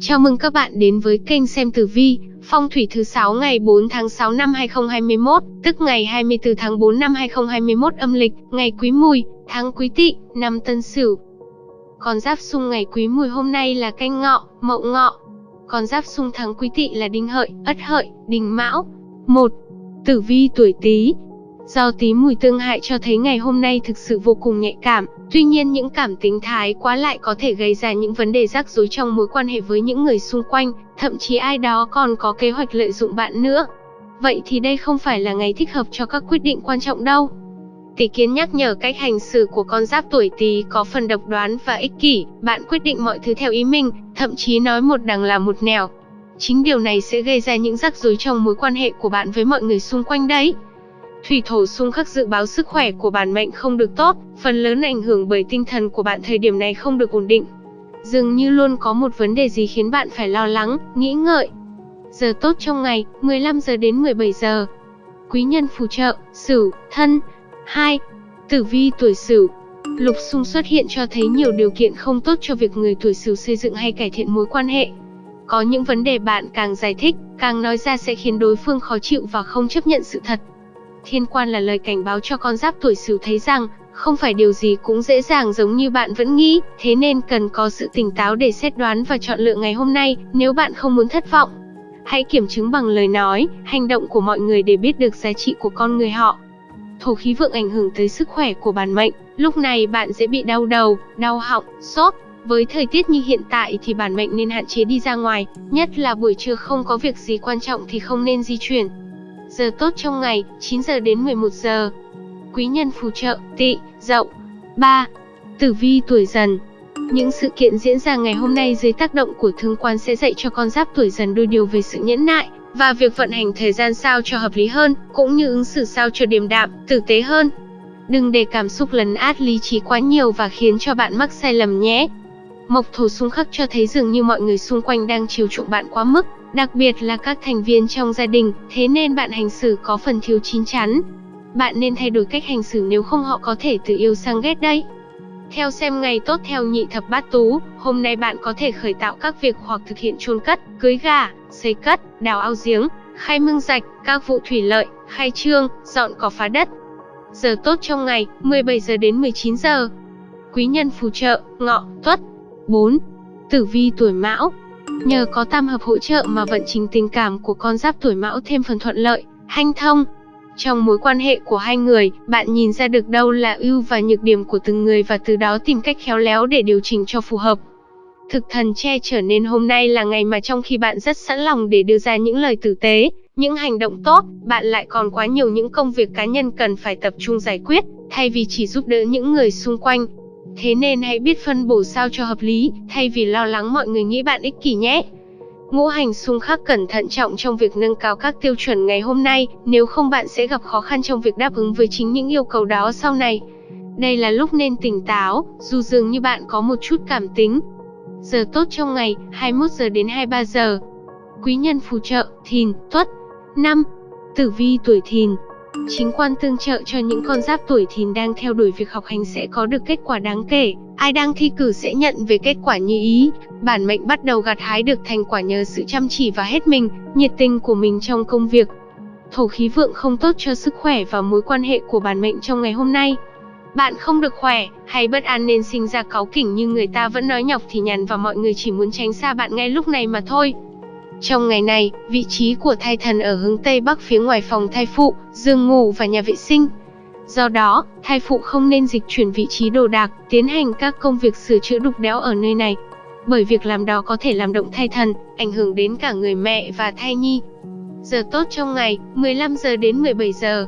Chào mừng các bạn đến với kênh xem tử vi, phong thủy thứ 6 ngày 4 tháng 6 năm 2021, tức ngày 24 tháng 4 năm 2021 âm lịch, ngày Quý Mùi, tháng Quý Tỵ, năm Tân Sửu. Con giáp xung ngày Quý Mùi hôm nay là Canh Ngọ, Mậu Ngọ. Con giáp xung tháng Quý Tỵ là Đinh Hợi, Ất Hợi, Đinh Mão. 1. Tử vi tuổi Tý, Do tí mùi tương hại cho thấy ngày hôm nay thực sự vô cùng nhạy cảm, tuy nhiên những cảm tính thái quá lại có thể gây ra những vấn đề rắc rối trong mối quan hệ với những người xung quanh, thậm chí ai đó còn có kế hoạch lợi dụng bạn nữa. Vậy thì đây không phải là ngày thích hợp cho các quyết định quan trọng đâu. Tỷ kiến nhắc nhở cách hành xử của con giáp tuổi Tý có phần độc đoán và ích kỷ, bạn quyết định mọi thứ theo ý mình, thậm chí nói một đằng là một nẻo. Chính điều này sẽ gây ra những rắc rối trong mối quan hệ của bạn với mọi người xung quanh đấy. Thủy thổ xung khắc dự báo sức khỏe của bản mệnh không được tốt, phần lớn ảnh hưởng bởi tinh thần của bạn thời điểm này không được ổn định. Dường như luôn có một vấn đề gì khiến bạn phải lo lắng, nghĩ ngợi. Giờ tốt trong ngày, 15 giờ đến 17 giờ. Quý nhân phù trợ, Sửu, Thân. 2. Tử vi tuổi Sửu. Lục xung xuất hiện cho thấy nhiều điều kiện không tốt cho việc người tuổi Sửu xây dựng hay cải thiện mối quan hệ. Có những vấn đề bạn càng giải thích, càng nói ra sẽ khiến đối phương khó chịu và không chấp nhận sự thật. Thiên quan là lời cảnh báo cho con giáp tuổi Sửu thấy rằng, không phải điều gì cũng dễ dàng giống như bạn vẫn nghĩ, thế nên cần có sự tỉnh táo để xét đoán và chọn lựa ngày hôm nay, nếu bạn không muốn thất vọng. Hãy kiểm chứng bằng lời nói, hành động của mọi người để biết được giá trị của con người họ. Thổ khí vượng ảnh hưởng tới sức khỏe của bản mệnh, lúc này bạn dễ bị đau đầu, đau họng, sốt. Với thời tiết như hiện tại thì bản mệnh nên hạn chế đi ra ngoài, nhất là buổi trưa không có việc gì quan trọng thì không nên di chuyển, Giờ tốt trong ngày, 9 giờ đến 11 giờ. Quý nhân phù trợ, tỵ, dậu. 3. Tử vi tuổi dần Những sự kiện diễn ra ngày hôm nay dưới tác động của thương quan sẽ dạy cho con giáp tuổi dần đôi điều về sự nhẫn nại, và việc vận hành thời gian sao cho hợp lý hơn, cũng như ứng xử sao cho điềm đạm, tử tế hơn. Đừng để cảm xúc lấn át lý trí quá nhiều và khiến cho bạn mắc sai lầm nhé. Mộc thổ xung khắc cho thấy dường như mọi người xung quanh đang chiều chuộng bạn quá mức, đặc biệt là các thành viên trong gia đình, thế nên bạn hành xử có phần thiếu chín chắn. Bạn nên thay đổi cách hành xử nếu không họ có thể từ yêu sang ghét đấy. Theo xem ngày tốt theo nhị thập bát tú, hôm nay bạn có thể khởi tạo các việc hoặc thực hiện chôn cất, cưới gà, xây cất, đào ao giếng, khai mương rạch, các vụ thủy lợi, khai trương, dọn cỏ phá đất. Giờ tốt trong ngày, 17 giờ đến 19 giờ. Quý nhân phù trợ, ngọ, tuất. 4. Tử vi tuổi mão Nhờ có tam hợp hỗ trợ mà vận trình tình cảm của con giáp tuổi mão thêm phần thuận lợi, hanh thông. Trong mối quan hệ của hai người, bạn nhìn ra được đâu là ưu và nhược điểm của từng người và từ đó tìm cách khéo léo để điều chỉnh cho phù hợp. Thực thần che trở nên hôm nay là ngày mà trong khi bạn rất sẵn lòng để đưa ra những lời tử tế, những hành động tốt, bạn lại còn quá nhiều những công việc cá nhân cần phải tập trung giải quyết, thay vì chỉ giúp đỡ những người xung quanh. Thế nên hãy biết phân bổ sao cho hợp lý, thay vì lo lắng mọi người nghĩ bạn ích kỷ nhé. Ngũ hành xung khắc cẩn thận trọng trong việc nâng cao các tiêu chuẩn ngày hôm nay, nếu không bạn sẽ gặp khó khăn trong việc đáp ứng với chính những yêu cầu đó sau này. Đây là lúc nên tỉnh táo, dù dường như bạn có một chút cảm tính. Giờ tốt trong ngày, 21 giờ đến 23 giờ. Quý nhân phù trợ, thìn, tuất. 5. Tử vi tuổi thìn, Chính quan tương trợ cho những con giáp tuổi thìn đang theo đuổi việc học hành sẽ có được kết quả đáng kể. Ai đang thi cử sẽ nhận về kết quả như ý. Bản mệnh bắt đầu gặt hái được thành quả nhờ sự chăm chỉ và hết mình, nhiệt tình của mình trong công việc. Thổ khí vượng không tốt cho sức khỏe và mối quan hệ của bản mệnh trong ngày hôm nay. Bạn không được khỏe, hay bất an nên sinh ra cáu kỉnh như người ta vẫn nói nhọc thì nhằn và mọi người chỉ muốn tránh xa bạn ngay lúc này mà thôi. Trong ngày này, vị trí của thai thần ở hướng Tây Bắc phía ngoài phòng thai phụ, giường ngủ và nhà vệ sinh. Do đó, thai phụ không nên dịch chuyển vị trí đồ đạc, tiến hành các công việc sửa chữa đục đẽo ở nơi này. Bởi việc làm đó có thể làm động thai thần, ảnh hưởng đến cả người mẹ và thai nhi. Giờ tốt trong ngày, 15 giờ đến 17 giờ.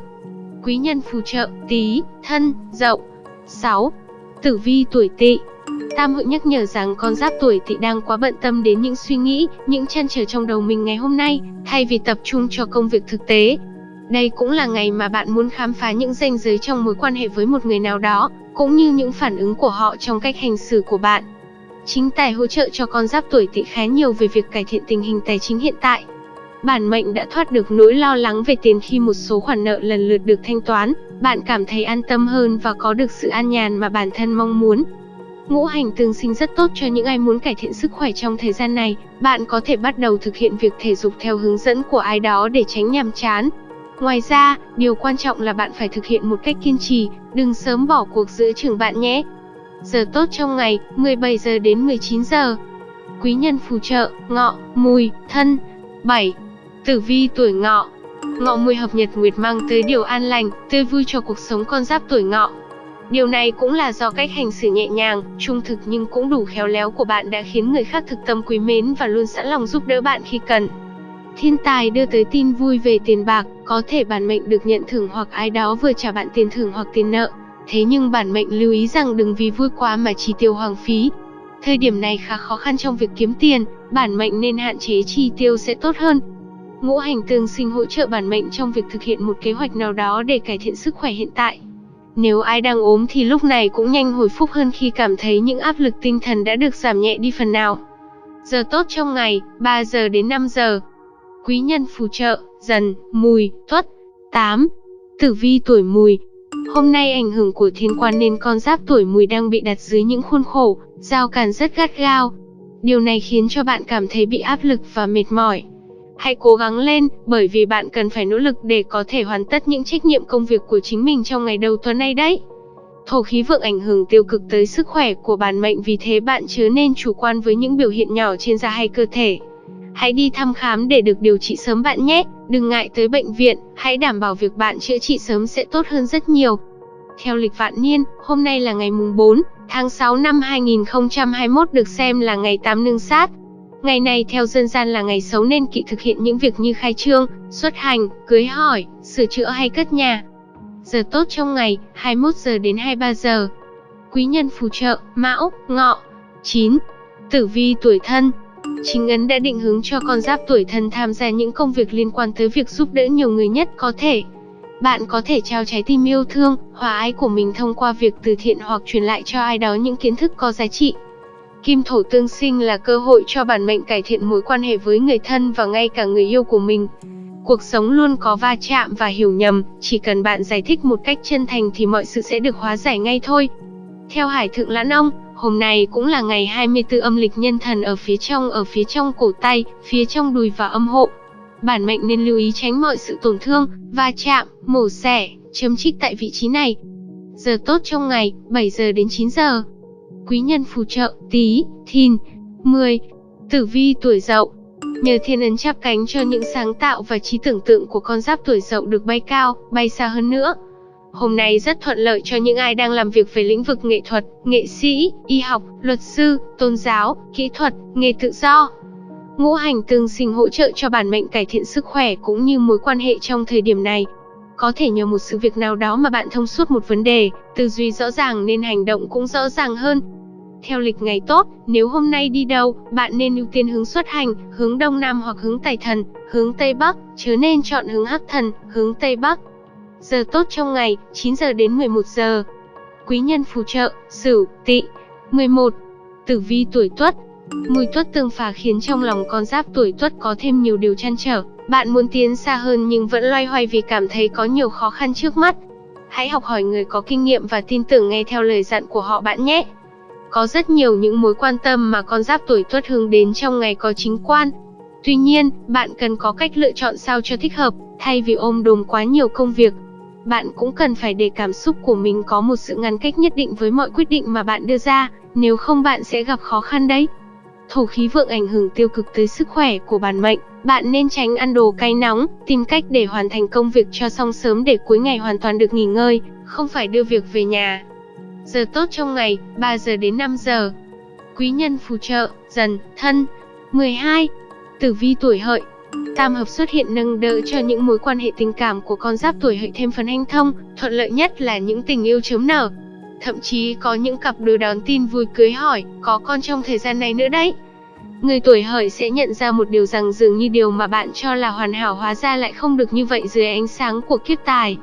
Quý nhân phù trợ, tí, thân, dậu. 6. Tử vi tuổi tỵ Tam hội nhắc nhở rằng con giáp tuổi tỵ đang quá bận tâm đến những suy nghĩ, những trăn trở trong đầu mình ngày hôm nay, thay vì tập trung cho công việc thực tế. Đây cũng là ngày mà bạn muốn khám phá những ranh giới trong mối quan hệ với một người nào đó, cũng như những phản ứng của họ trong cách hành xử của bạn. Chính tài hỗ trợ cho con giáp tuổi tỵ khá nhiều về việc cải thiện tình hình tài chính hiện tại. Bản mệnh đã thoát được nỗi lo lắng về tiền khi một số khoản nợ lần lượt được thanh toán, bạn cảm thấy an tâm hơn và có được sự an nhàn mà bản thân mong muốn. Ngũ hành tương sinh rất tốt cho những ai muốn cải thiện sức khỏe trong thời gian này. Bạn có thể bắt đầu thực hiện việc thể dục theo hướng dẫn của ai đó để tránh nhàm chán. Ngoài ra, điều quan trọng là bạn phải thực hiện một cách kiên trì, đừng sớm bỏ cuộc giữa trường bạn nhé. Giờ tốt trong ngày, 17 giờ đến 19 giờ. Quý nhân phù trợ, ngọ, mùi, thân. 7. Tử vi tuổi ngọ Ngọ mùi hợp nhật nguyệt mang tới điều an lành, tươi vui cho cuộc sống con giáp tuổi ngọ. Điều này cũng là do cách hành xử nhẹ nhàng, trung thực nhưng cũng đủ khéo léo của bạn đã khiến người khác thực tâm quý mến và luôn sẵn lòng giúp đỡ bạn khi cần. Thiên tài đưa tới tin vui về tiền bạc, có thể bản mệnh được nhận thưởng hoặc ai đó vừa trả bạn tiền thưởng hoặc tiền nợ. Thế nhưng bản mệnh lưu ý rằng đừng vì vui quá mà chi tiêu hoang phí. Thời điểm này khá khó khăn trong việc kiếm tiền, bản mệnh nên hạn chế chi tiêu sẽ tốt hơn. Ngũ hành tương sinh hỗ trợ bản mệnh trong việc thực hiện một kế hoạch nào đó để cải thiện sức khỏe hiện tại. Nếu ai đang ốm thì lúc này cũng nhanh hồi phục hơn khi cảm thấy những áp lực tinh thần đã được giảm nhẹ đi phần nào. Giờ tốt trong ngày, 3 giờ đến 5 giờ. Quý nhân phù trợ, dần, mùi, tuất. 8. Tử vi tuổi mùi. Hôm nay ảnh hưởng của thiên quan nên con giáp tuổi mùi đang bị đặt dưới những khuôn khổ, giao cản rất gắt gao. Điều này khiến cho bạn cảm thấy bị áp lực và mệt mỏi. Hãy cố gắng lên, bởi vì bạn cần phải nỗ lực để có thể hoàn tất những trách nhiệm công việc của chính mình trong ngày đầu tuần này đấy. Thổ khí vượng ảnh hưởng tiêu cực tới sức khỏe của bản mệnh vì thế bạn chớ nên chủ quan với những biểu hiện nhỏ trên da hay cơ thể. Hãy đi thăm khám để được điều trị sớm bạn nhé, đừng ngại tới bệnh viện, hãy đảm bảo việc bạn chữa trị sớm sẽ tốt hơn rất nhiều. Theo lịch vạn niên, hôm nay là ngày mùng 4, tháng 6 năm 2021 được xem là ngày tám nương sát, Ngày này theo dân gian là ngày xấu nên kỵ thực hiện những việc như khai trương, xuất hành, cưới hỏi, sửa chữa hay cất nhà. Giờ tốt trong ngày, 21 giờ đến 23 giờ. Quý nhân phù trợ, Mão, Ngọ. 9. Tử vi tuổi thân Chính ấn đã định hướng cho con giáp tuổi thân tham gia những công việc liên quan tới việc giúp đỡ nhiều người nhất có thể. Bạn có thể trao trái tim yêu thương, hòa ái của mình thông qua việc từ thiện hoặc truyền lại cho ai đó những kiến thức có giá trị. Kim thổ tương sinh là cơ hội cho bản mệnh cải thiện mối quan hệ với người thân và ngay cả người yêu của mình. Cuộc sống luôn có va chạm và hiểu nhầm, chỉ cần bạn giải thích một cách chân thành thì mọi sự sẽ được hóa giải ngay thôi. Theo Hải Thượng Lãn Ông, hôm nay cũng là ngày 24 âm lịch nhân thần ở phía trong ở phía trong cổ tay, phía trong đùi và âm hộ. Bản mệnh nên lưu ý tránh mọi sự tổn thương, va chạm, mổ xẻ, chấm trích tại vị trí này. Giờ tốt trong ngày, 7 giờ đến 9 giờ quý nhân phù trợ, tí, thìn. 10. Tử vi tuổi dậu Nhờ thiên ấn chắp cánh cho những sáng tạo và trí tưởng tượng của con giáp tuổi dậu được bay cao, bay xa hơn nữa. Hôm nay rất thuận lợi cho những ai đang làm việc về lĩnh vực nghệ thuật, nghệ sĩ, y học, luật sư, tôn giáo, kỹ thuật, nghề tự do. Ngũ hành tương sinh hỗ trợ cho bản mệnh cải thiện sức khỏe cũng như mối quan hệ trong thời điểm này. Có thể nhờ một sự việc nào đó mà bạn thông suốt một vấn đề, tư duy rõ ràng nên hành động cũng rõ ràng hơn. Theo lịch ngày tốt, nếu hôm nay đi đâu, bạn nên ưu tiên hướng xuất hành, hướng đông nam hoặc hướng tài thần, hướng tây bắc, chứ nên chọn hướng hắc thần, hướng tây bắc. Giờ tốt trong ngày, 9 giờ đến 11 giờ. Quý nhân phù trợ, Sửu, Tỵ. 11. Tử vi tuổi Tuất. Mùi tuất tương phá khiến trong lòng con giáp tuổi Tuất có thêm nhiều điều chăn trở. Bạn muốn tiến xa hơn nhưng vẫn loay hoay vì cảm thấy có nhiều khó khăn trước mắt. Hãy học hỏi người có kinh nghiệm và tin tưởng nghe theo lời dặn của họ bạn nhé. Có rất nhiều những mối quan tâm mà con giáp tuổi tuất hướng đến trong ngày có chính quan. Tuy nhiên, bạn cần có cách lựa chọn sao cho thích hợp, thay vì ôm đồm quá nhiều công việc. Bạn cũng cần phải để cảm xúc của mình có một sự ngăn cách nhất định với mọi quyết định mà bạn đưa ra, nếu không bạn sẽ gặp khó khăn đấy. Thổ khí vượng ảnh hưởng tiêu cực tới sức khỏe của bản mệnh, bạn nên tránh ăn đồ cay nóng, tìm cách để hoàn thành công việc cho xong sớm để cuối ngày hoàn toàn được nghỉ ngơi, không phải đưa việc về nhà. Giờ tốt trong ngày, 3 giờ đến 5 giờ. Quý nhân phù trợ, dần, thân. 12. Tử vi tuổi hợi. Tam hợp xuất hiện nâng đỡ cho những mối quan hệ tình cảm của con giáp tuổi hợi thêm phần hanh thông, thuận lợi nhất là những tình yêu chớm nở. Thậm chí có những cặp đôi đón tin vui cưới hỏi, có con trong thời gian này nữa đấy. Người tuổi hợi sẽ nhận ra một điều rằng dường như điều mà bạn cho là hoàn hảo hóa ra lại không được như vậy dưới ánh sáng của kiếp tài.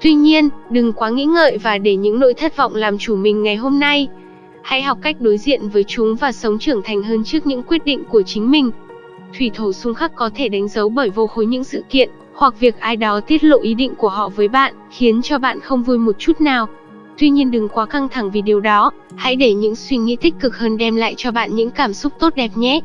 Tuy nhiên, đừng quá nghĩ ngợi và để những nỗi thất vọng làm chủ mình ngày hôm nay. Hãy học cách đối diện với chúng và sống trưởng thành hơn trước những quyết định của chính mình. Thủy thổ xung khắc có thể đánh dấu bởi vô khối những sự kiện, hoặc việc ai đó tiết lộ ý định của họ với bạn, khiến cho bạn không vui một chút nào. Tuy nhiên đừng quá căng thẳng vì điều đó, hãy để những suy nghĩ tích cực hơn đem lại cho bạn những cảm xúc tốt đẹp nhé.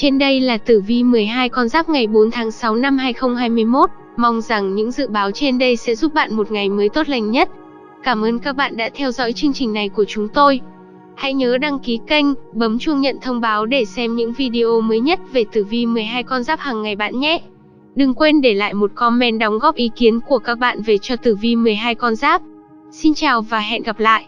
Trên đây là tử vi 12 con giáp ngày 4 tháng 6 năm 2021. Mong rằng những dự báo trên đây sẽ giúp bạn một ngày mới tốt lành nhất. Cảm ơn các bạn đã theo dõi chương trình này của chúng tôi. Hãy nhớ đăng ký kênh, bấm chuông nhận thông báo để xem những video mới nhất về tử vi 12 con giáp hàng ngày bạn nhé. Đừng quên để lại một comment đóng góp ý kiến của các bạn về cho tử vi 12 con giáp. Xin chào và hẹn gặp lại.